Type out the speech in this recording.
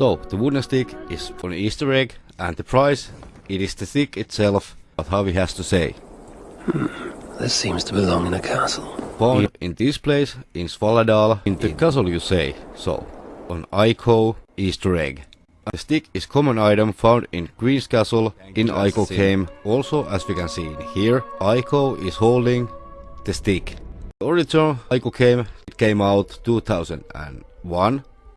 So, the wooden stick is for an easter egg and the prize, it is the stick itself, but Harvey has to say. Hmm, this seems to belong in a castle. Found in this place, in Svaladal, in the castle you say, so, on Ico Easter egg. The stick is common item found in Queen's Castle in Ico Came. Also, as we can see in here, Ico is holding the stick. The original Ico Came, it came out 2001